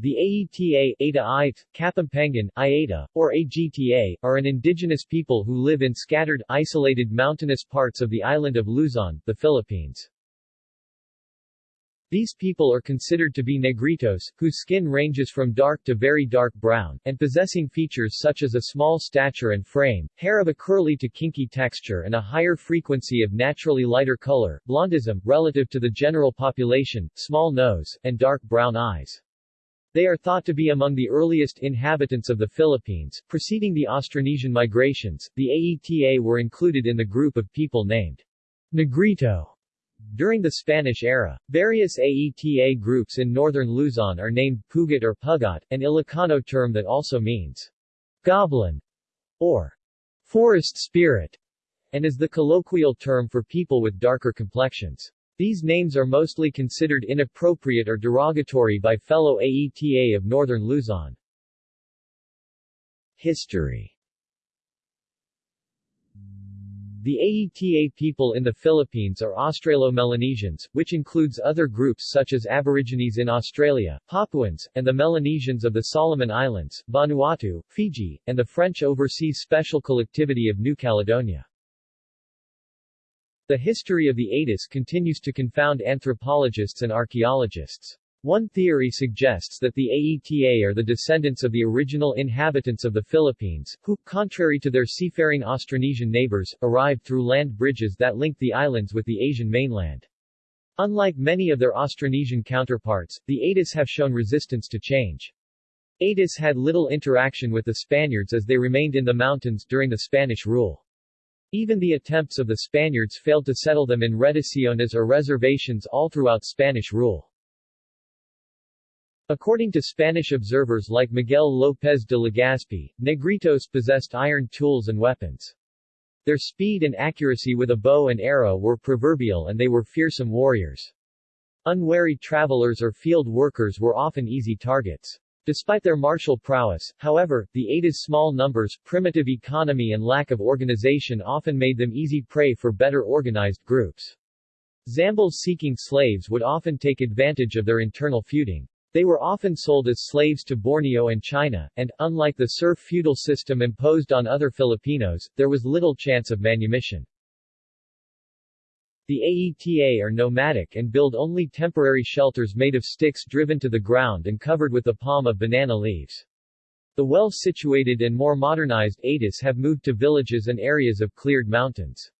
The Aeta, Eta Ait, Kapampangan, Iata, or Agta, are an indigenous people who live in scattered, isolated mountainous parts of the island of Luzon, the Philippines. These people are considered to be negritos, whose skin ranges from dark to very dark brown, and possessing features such as a small stature and frame, hair of a curly to kinky texture and a higher frequency of naturally lighter color, blondism, relative to the general population, small nose, and dark brown eyes. They are thought to be among the earliest inhabitants of the Philippines. Preceding the Austronesian migrations, the Aeta were included in the group of people named Negrito. During the Spanish era, various Aeta groups in northern Luzon are named Pugut or Pugot, an Ilocano term that also means goblin or forest spirit, and is the colloquial term for people with darker complexions. These names are mostly considered inappropriate or derogatory by fellow Aeta of northern Luzon. History The Aeta people in the Philippines are Australo-Melanesians, which includes other groups such as Aborigines in Australia, Papuans, and the Melanesians of the Solomon Islands, Vanuatu, Fiji, and the French Overseas Special Collectivity of New Caledonia. The history of the Atis continues to confound anthropologists and archaeologists. One theory suggests that the Aeta are the descendants of the original inhabitants of the Philippines, who, contrary to their seafaring Austronesian neighbors, arrived through land bridges that linked the islands with the Asian mainland. Unlike many of their Austronesian counterparts, the Atis have shown resistance to change. Atis had little interaction with the Spaniards as they remained in the mountains during the Spanish rule. Even the attempts of the Spaniards failed to settle them in reducciones or reservations all throughout Spanish rule. According to Spanish observers like Miguel López de Legazpi, Negritos possessed iron tools and weapons. Their speed and accuracy with a bow and arrow were proverbial and they were fearsome warriors. Unwary travelers or field workers were often easy targets. Despite their martial prowess, however, the Ata's small numbers, primitive economy and lack of organization often made them easy prey for better organized groups. Zambals seeking slaves would often take advantage of their internal feuding. They were often sold as slaves to Borneo and China, and, unlike the serf feudal system imposed on other Filipinos, there was little chance of manumission. The Aeta are nomadic and build only temporary shelters made of sticks driven to the ground and covered with a palm of banana leaves. The well-situated and more modernized Atis have moved to villages and areas of cleared mountains.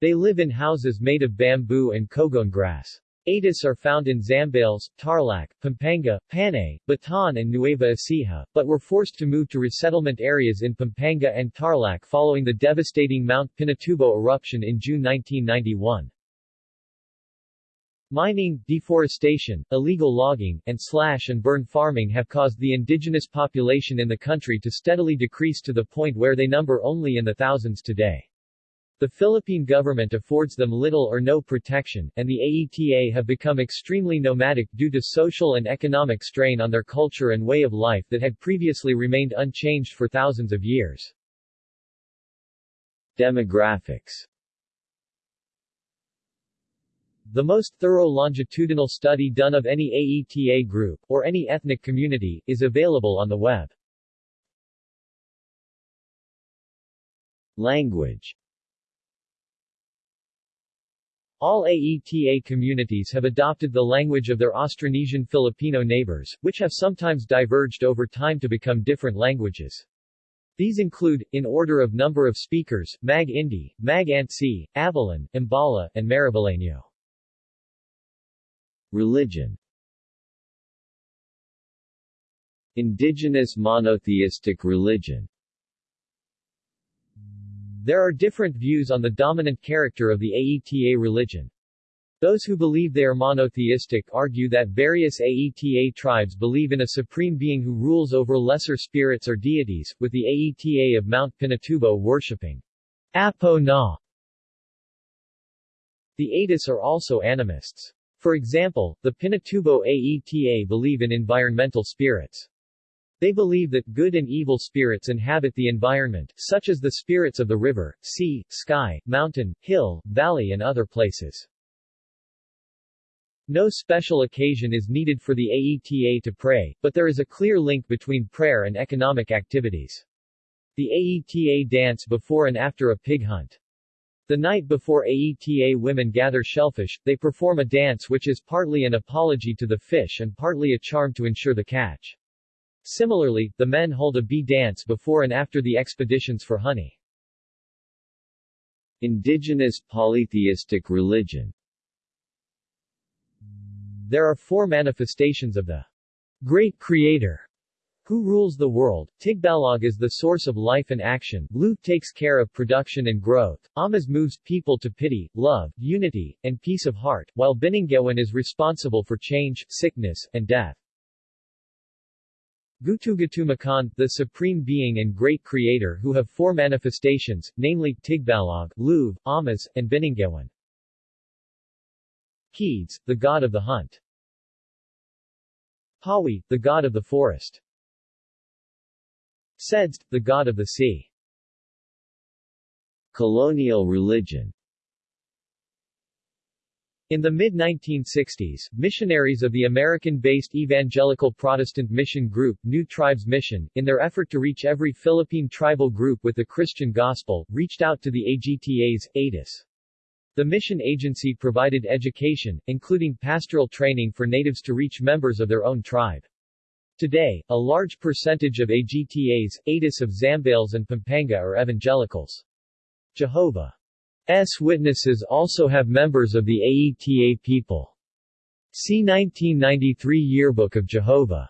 They live in houses made of bamboo and cogon grass. Atis are found in Zambales, Tarlac, Pampanga, Panay, Bataan and Nueva Ecija, but were forced to move to resettlement areas in Pampanga and Tarlac following the devastating Mount Pinatubo eruption in June 1991. Mining, deforestation, illegal logging, and slash-and-burn farming have caused the indigenous population in the country to steadily decrease to the point where they number only in the thousands today. The Philippine government affords them little or no protection, and the Aeta have become extremely nomadic due to social and economic strain on their culture and way of life that had previously remained unchanged for thousands of years. Demographics the most thorough longitudinal study done of any Aeta group, or any ethnic community, is available on the web. Language all Aeta communities have adopted the language of their Austronesian Filipino neighbors, which have sometimes diverged over time to become different languages. These include, in order of number of speakers, Mag-Indi, Mag-Antsi, Abellen, Ambala, and Mariveleño. Religion Indigenous monotheistic religion There are different views on the dominant character of the Aeta religion. Those who believe they are monotheistic argue that various Aeta tribes believe in a supreme being who rules over lesser spirits or deities, with the Aeta of Mount Pinatubo worshipping Apo Na. The Atis are also animists. For example, the Pinatubo Aeta believe in environmental spirits. They believe that good and evil spirits inhabit the environment, such as the spirits of the river, sea, sky, mountain, hill, valley and other places. No special occasion is needed for the Aeta to pray, but there is a clear link between prayer and economic activities. The Aeta dance before and after a pig hunt. The night before Aeta women gather shellfish, they perform a dance which is partly an apology to the fish and partly a charm to ensure the catch. Similarly, the men hold a bee dance before and after the expeditions for honey. Indigenous polytheistic religion There are four manifestations of the Great Creator who rules the world? Tigbalog is the source of life and action, Lu takes care of production and growth, Amas moves people to pity, love, unity, and peace of heart, while Binangewan is responsible for change, sickness, and death. Gutugutumakkan, the Supreme Being and Great Creator who have four manifestations, namely, Tigbalog, Lueve, Amas, and Binangewan. Kedes, the god of the hunt. Pawi, the god of the forest. Sedsed, the god of the sea. Colonial religion in the mid-1960s, missionaries of the American-based Evangelical Protestant Mission Group, New Tribes Mission, in their effort to reach every Philippine tribal group with the Christian gospel, reached out to the AGTA's, ATIS. The mission agency provided education, including pastoral training for natives to reach members of their own tribe. Today, a large percentage of AGTAs, ATIS of Zambales and Pampanga are evangelicals. Jehovah's Witnesses also have members of the AETA people. See 1993 Yearbook of Jehovah's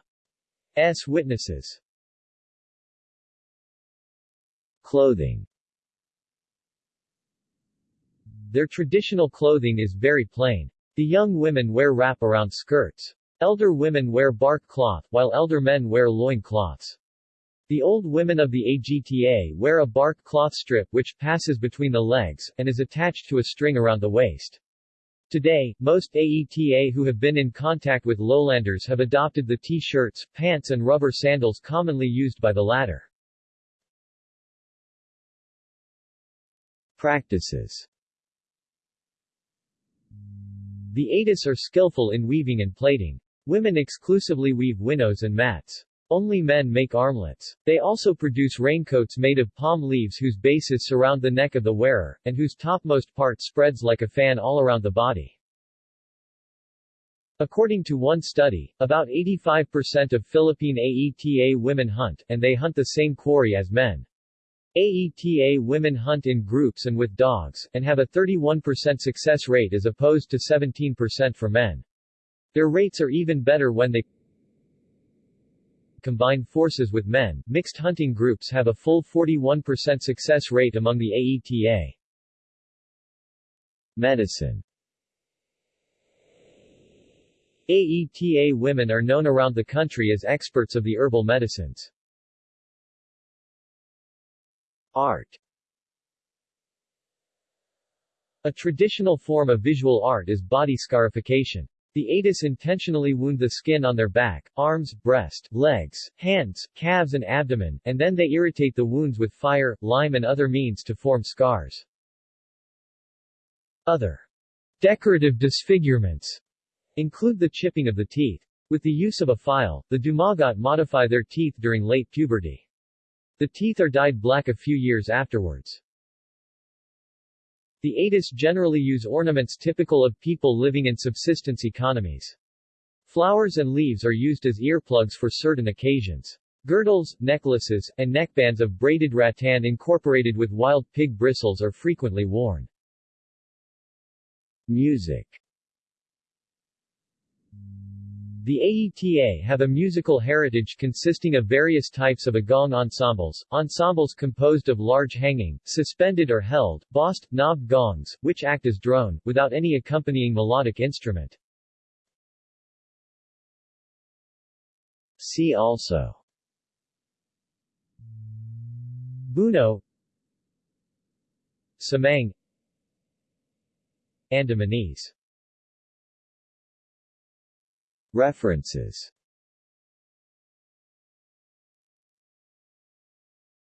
Witnesses. Clothing Their traditional clothing is very plain. The young women wear wrap-around skirts. Elder women wear bark cloth, while elder men wear loin cloths. The old women of the AGTA wear a bark cloth strip which passes between the legs, and is attached to a string around the waist. Today, most AETA who have been in contact with lowlanders have adopted the t-shirts, pants and rubber sandals commonly used by the latter. Practices The Atis are skillful in weaving and plaiting. Women exclusively weave winnows and mats. Only men make armlets. They also produce raincoats made of palm leaves whose bases surround the neck of the wearer, and whose topmost part spreads like a fan all around the body. According to one study, about 85% of Philippine AETA women hunt, and they hunt the same quarry as men. AETA women hunt in groups and with dogs, and have a 31% success rate as opposed to 17% for men. Their rates are even better when they combine forces with men. Mixed hunting groups have a full 41% success rate among the AETA. Medicine AETA women are known around the country as experts of the herbal medicines. Art A traditional form of visual art is body scarification. The Atis intentionally wound the skin on their back, arms, breast, legs, hands, calves and abdomen, and then they irritate the wounds with fire, lime and other means to form scars. Other decorative disfigurements include the chipping of the teeth. With the use of a file, the Dumagat modify their teeth during late puberty. The teeth are dyed black a few years afterwards. The Atis generally use ornaments typical of people living in subsistence economies. Flowers and leaves are used as earplugs for certain occasions. Girdles, necklaces, and neckbands of braided rattan incorporated with wild pig bristles are frequently worn. Music the AETA have a musical heritage consisting of various types of agong ensembles, ensembles composed of large hanging, suspended or held, bossed, knobbed gongs, which act as drone, without any accompanying melodic instrument. See also. Buno. Semang Andamanese References